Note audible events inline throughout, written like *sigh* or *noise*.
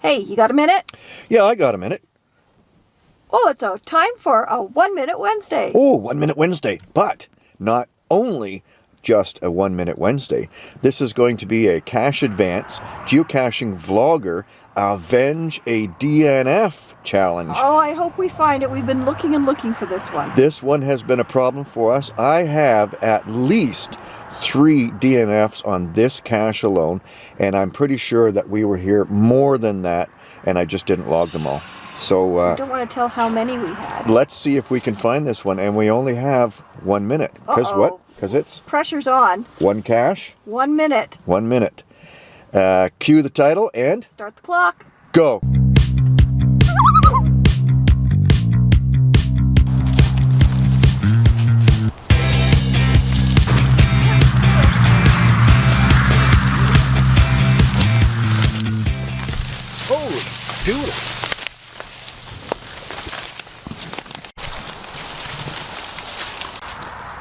Hey, you got a minute? Yeah, I got a minute. Oh, it's a time for a One Minute Wednesday. Oh, One Minute Wednesday. But not only just a One Minute Wednesday, this is going to be a Cache Advance geocaching vlogger avenge a DNF challenge. Oh, I hope we find it. We've been looking and looking for this one. This one has been a problem for us. I have at least three DNFs on this cache alone, and I'm pretty sure that we were here more than that, and I just didn't log them all. So uh, I don't want to tell how many we had. let's see if we can find this one, and we only have one minute. Because Uh-oh. what? Because it's Pressure's on. one cache, One minute. one minute. Uh, cue the title and Start the clock. go. Holy doodle.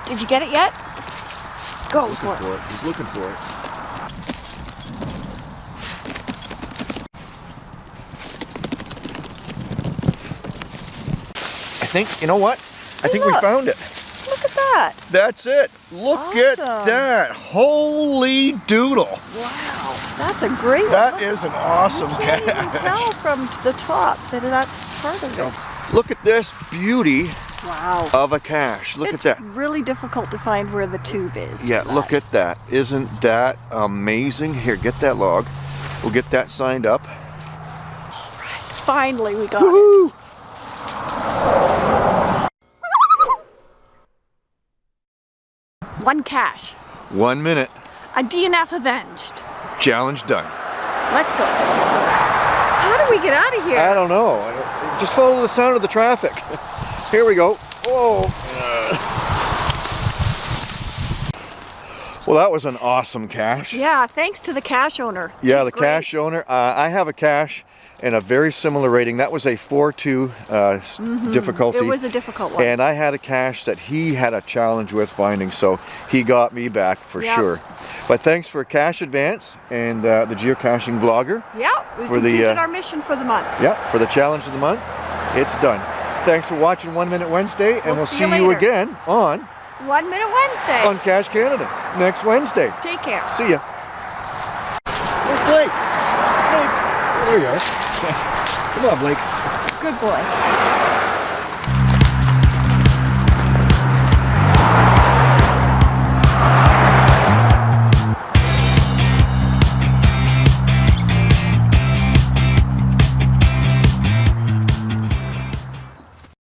Did you get it yet? Go for it. For it. He's looking for it. I think, you know what? I think we found it. Look at that. That's it. Look at that. Holy doodle. Wow. That's a great one. That Look, is an awesome You can't even cache. tell from the top that that's part of it. Look at this beauty Wow. of a cache. Look it's at that. really difficult to find where the tube is. Yeah, look at that. Isn't that amazing? Here, get that log. We'll get that signed up. Finally, we got it. One cache. One minute. A DNF avenged. Challenge done. Let's go. How do we get out of here? I don't know. Just follow the sound of the traffic. *laughs* Here we go. Whoa. Well, that was an awesome cache. yeah, thanks to the cache owner. Yeah, the great. cache owner. Uh, I have a cache and a very similar rating. That was a 4-2 uh, difficulty. Mm-hmm. It was a difficult one. And I had a cache that he had a challenge with finding, so he got me back for Yep. sure. But thanks for Cache Advance and uh, the geocaching vlogger. yeah, we for the, uh, our mission for the month. Yeah, for the challenge of the month. It's done. Thanks for watching One Minute Wednesday, and We'll we'll, see you you again on One Minute Wednesday. on Cache Canada next Wednesday. Take care. See ya. Where's Blake? Blake. There you are. *laughs* Come on, Blake. Good boy.